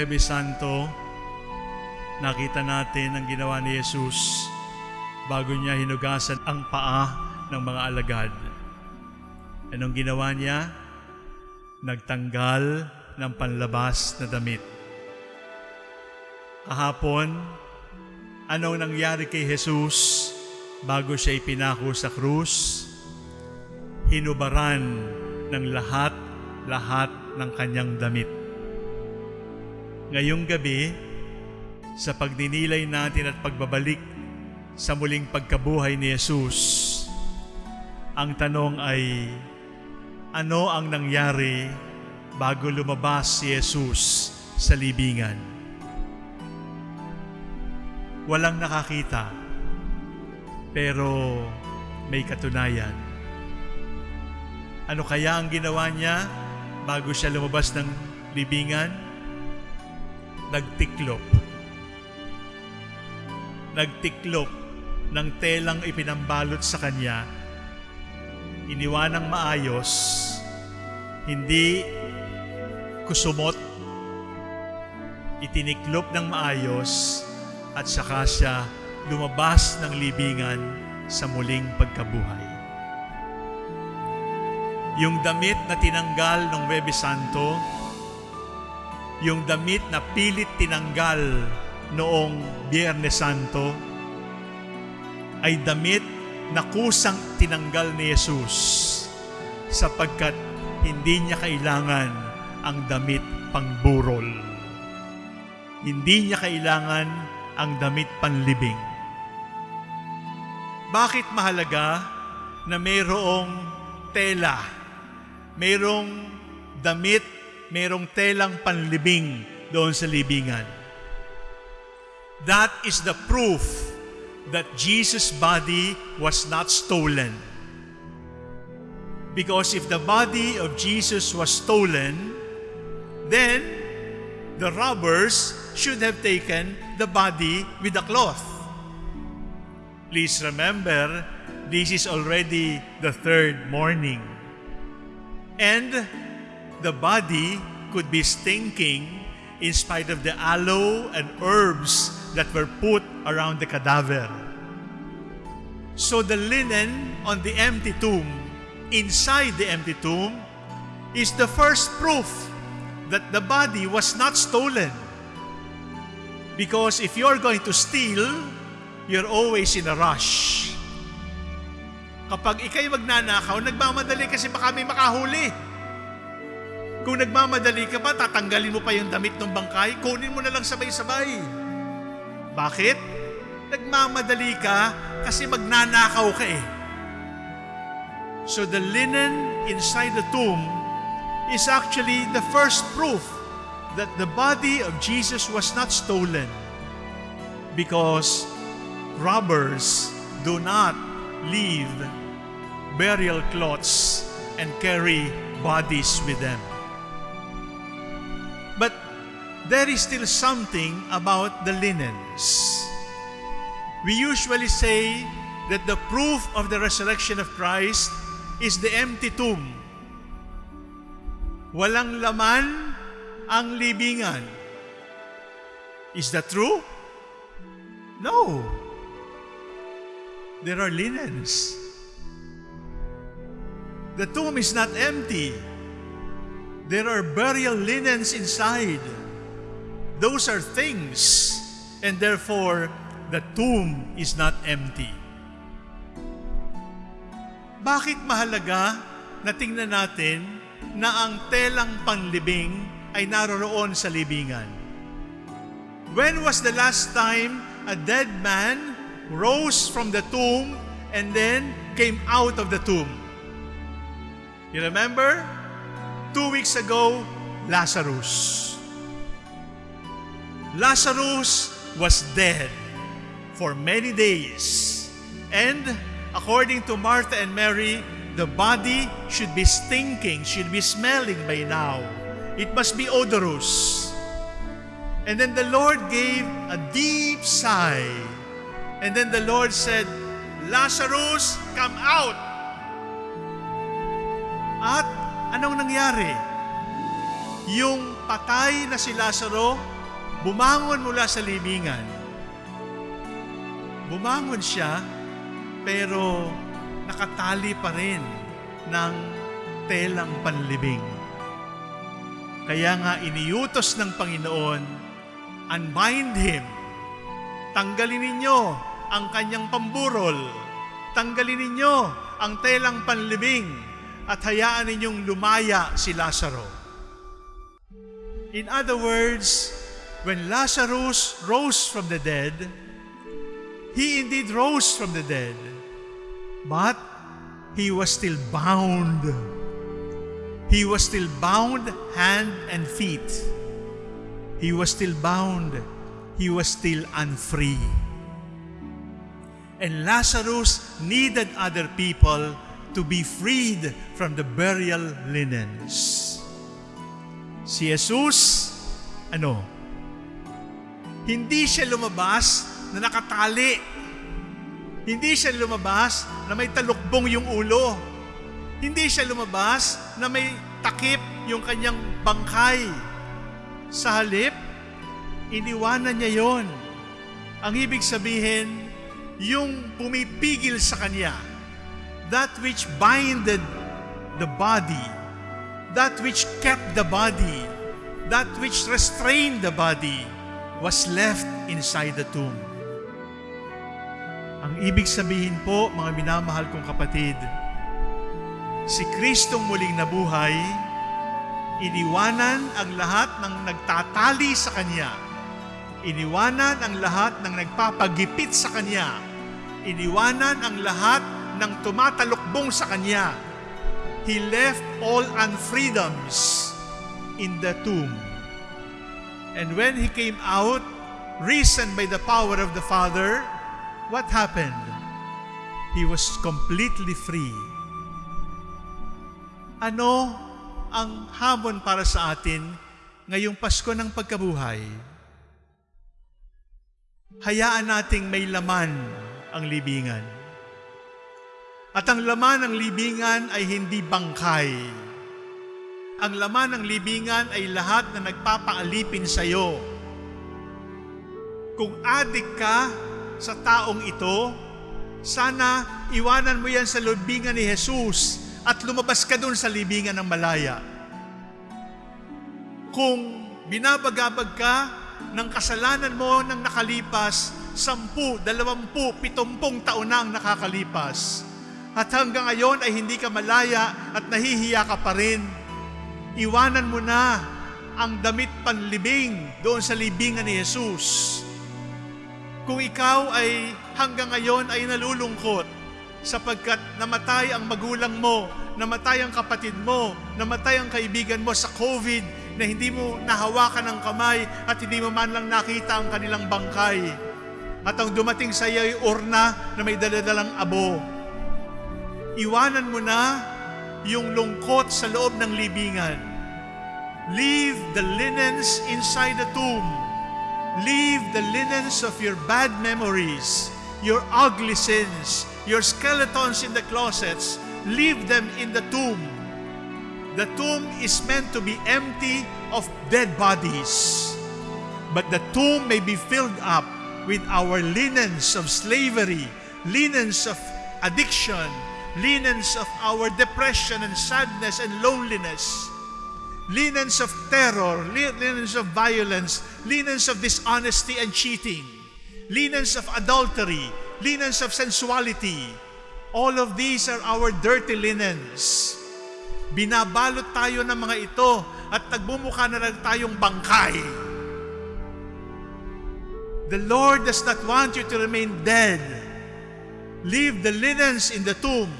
Webes Santo, nakita natin ang ginawa ni Jesus bago niya hinugasan ang paa ng mga alagad. Anong ginawa niya? Nagtanggal ng panlabas na damit. Kahapon, anong nangyari kay Jesus bago siya ipinako sa krus? Hinubaran ng lahat-lahat ng kanyang damit. Ngayong gabi, sa pagdinilay natin at pagbabalik sa muling pagkabuhay ni Jesus, ang tanong ay, ano ang nangyari bago lumabas si Jesus sa libingan? Walang nakakita, pero may katunayan. Ano kaya ang ginawa niya bago siya lumabas ng libingan? Nagtiklop. Nagtiklop ng telang ipinambalot sa kanya. Iniwanang maayos, hindi kusumot, itiniklop ng maayos at saka siya lumabas ng libingan sa muling pagkabuhay. Yung damit na tinanggal ng Webe Santo, yung damit na pilit tinanggal noong Biyernes Santo, ay damit na kusang tinanggal ni Jesus sapagkat hindi niya kailangan ang damit pangburol. Hindi niya kailangan ang damit panlibing. Bakit mahalaga na mayroong tela, mayroong damit, mayroong telang panlibing doon sa libingan? That is the proof that Jesus' body was not stolen. Because if the body of Jesus was stolen, then the robbers should have taken the body with the cloth. Please remember, this is already the third morning. And the body could be stinking in spite of the aloe and herbs that were put around the cadaver. So the linen on the empty tomb, inside the empty tomb, is the first proof that the body was not stolen. Because if you're going to steal, you're always in a rush. Kapag ikay magnanakaw, nagmamadali kasi baka may makahuli. Kung nagmamadali ka pa, tatanggalin mo pa yung damit ng bangkay, kunin mo na lang sabay-sabay. Bakit? Nagmamadali ka kasi magnanakaw ka eh. So the linen inside the tomb is actually the first proof that the body of Jesus was not stolen because robbers do not leave burial cloths and carry bodies with them. There is still something about the linens. We usually say that the proof of the resurrection of Christ is the empty tomb. Walang laman ang libingan. Is that true? No. There are linens. The tomb is not empty. There are burial linens inside. Those are things, and therefore the tomb is not empty. Bakit mahalaga na tingnan natin na ang telang panlibing ay naroroon sa libingan? When was the last time a dead man rose from the tomb and then came out of the tomb? You remember? Two weeks ago, Lazarus. Lazarus was dead for many days. And according to Martha and Mary, the body should be stinking, should be smelling by now. It must be odorous. And then the Lord gave a deep sigh. And then the Lord said, Lazarus, come out. At anong nangyari? yung patay na si Lazaro, bumangon mula sa libingan. Bumangon siya, pero nakatali pa rin ng telang panlibing. Kaya nga iniutos ng Panginoon, unbind him. Tanggalin ninyo ang kanyang pamburol. Tanggalin ninyo ang telang panlibing at hayaan ninyong lumaya si Lazaro. In other words, when Lazarus rose from the dead, he indeed rose from the dead, but he was still bound. He was still bound hand and feet. He was still bound. He was still unfree. And Lazarus needed other people to be freed from the burial linens. Si Jesus, ano? Hindi siya lumabas na nakatali. Hindi siya lumabas na may talukbong yung ulo. Hindi siya lumabas na may takip yung kanyang bangkay. Sa halip, iniwanan niya yon. Ang ibig sabihin, yung pumipigil sa kanya, that which binded the body, that which kept the body, that which restrained the body, was left inside the tomb. Ang ibig sabihin po, mga minamahal kong kapatid, si Kristong muling nabuhay, iniwanan ang lahat ng nagtatali sa Kanya. Iniwanan ang lahat ng nagpapagipit sa Kanya. Iniwanan ang lahat ng tumatalukbong sa Kanya. He left all unfreedoms in the tomb. And when He came out, risen by the power of the Father, what happened? He was completely free. Ano ang hamon para sa atin ngayong Pasko ng pagkabuhay? Hayaan nating may laman ang libingan. At ang laman ng libingan ay hindi bangkay. Ang laman ng libingan ay lahat na nagpapaalipin sa iyo. Kung adik ka sa taong ito, sana iwanan mo yan sa libingan ni Jesus at lumabas ka doon sa libingan ng malaya. Kung binabagabag ka ng kasalanan mo nang nakalipas, sampu, dalawampu, pitumpung taon na ang nakakalipas. At hanggang ngayon ay hindi ka malaya at nahihiya ka pa rin. Iwanan mo na ang damit panlibing doon sa libingan ni Jesus. Kung ikaw ay hanggang ngayon ay nalulungkot sapagkat namatay ang magulang mo, namatay ang kapatid mo, namatay ang kaibigan mo sa COVID na hindi mo nahawakan ng kamay at hindi mo man lang nakita ang kanilang bangkay. At ang dumating sa iyo ay urna na may daladalang abo. Iwanan mo na yung lungkot sa loob ng libingan. Leave the linens inside the tomb. Leave the linens of your bad memories, your ugly sins, your skeletons in the closets. Leave them in the tomb. The tomb is meant to be empty of dead bodies. But the tomb may be filled up with our linens of slavery, linens of addiction, linens of our depression and sadness and loneliness, linens of terror, linens of violence, linens of dishonesty and cheating, linens of adultery, linens of sensuality. All of these are our dirty linens. Binabalot tayo ng mga ito at nagbumukha na lang tayong bangkay. The Lord does not want you to remain dead. Leave the linens in the tomb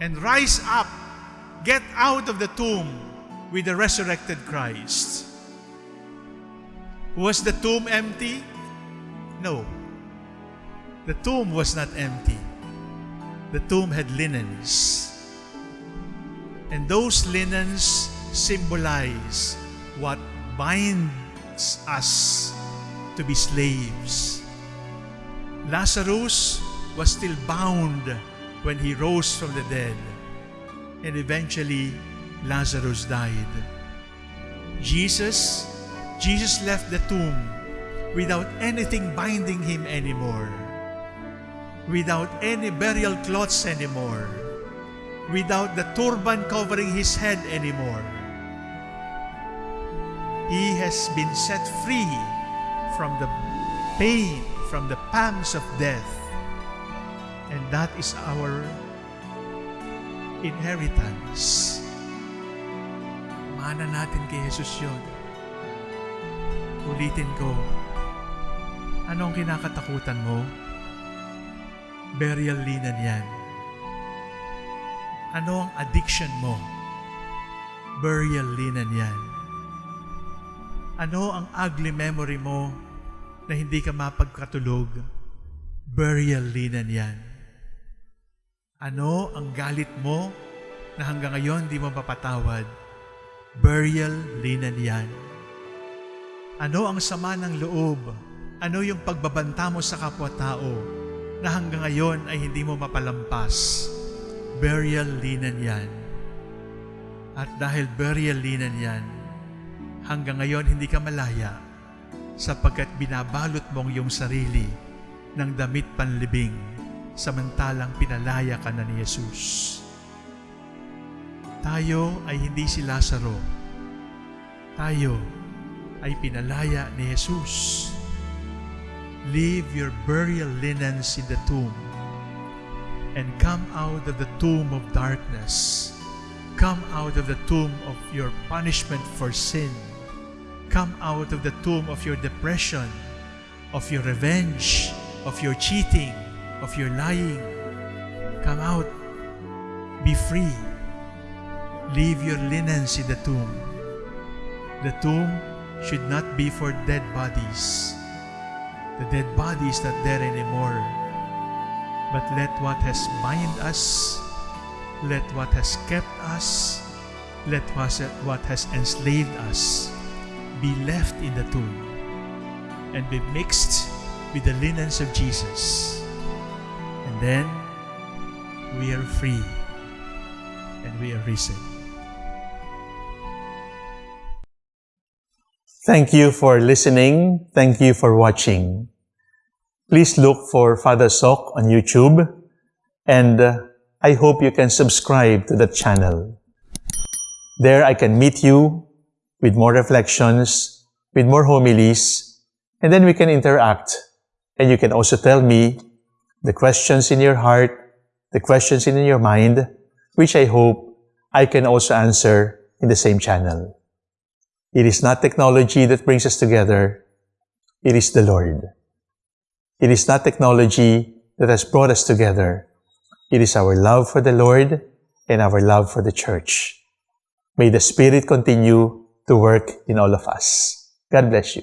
and rise up. Get out of the tomb with the resurrected Christ. Was the tomb empty? No. The tomb was not empty. The tomb had linens. And those linens symbolize what binds us to be slaves. Lazarus was still bound when he rose from the dead. And eventually, Lazarus died. Jesus, Jesus left the tomb without anything binding him anymore, without any burial cloths anymore, without the turban covering his head anymore. He has been set free from the pain, from the pangs of death. And that is our inheritance. Mana natin kay Jesus yun. Ulitin ko, ano ang kinakatakutan mo? Burial linan yan. Ano ang addiction mo? Burial linan yan. Ano ang ugly memory mo na hindi ka mapagkatulog? Burial linan yan. Ano ang galit mo na hanggang ngayon di mo mapatawad? Burial linan yan. Ano ang sama ng loob? Ano yung pagbabanta mo sa kapwa-tao na hanggang ngayon ay hindi mo mapalampas? Burial linan yan. At dahil burial linan yan, hanggang ngayon hindi ka malaya sapagkat binabalot mong iyong sarili ng damit panlibing samantalang pinalaya ka na ni Jesus. Tayo ay hindi si Lazaro. Tayo ay pinalaya ni Jesus. Leave your burial linens in the tomb and come out of the tomb of darkness. Come out of the tomb of your punishment for sin. Come out of the tomb of your depression, of your revenge, of your cheating, of your lying. Come out. Be free. Leave your linens in the tomb. The tomb should not be for dead bodies. The dead body is not there anymore. But let what has bind us, let what has kept us, let what has enslaved us be left in the tomb and be mixed with the linens of Jesus. Then we are free and we are risen. Thank you for listening. Thank you for watching. Please look for Father Sok on YouTube and uh, I hope you can subscribe to the channel. There I can meet you with more reflections, with more homilies, and then we can interact. And you can also tell me the questions in your heart, the questions in your mind, which I hope I can also answer in the same channel. It is not technology that brings us together. It is the Lord. It is not technology that has brought us together. It is our love for the Lord and our love for the church. May the Spirit continue to work in all of us. God bless you.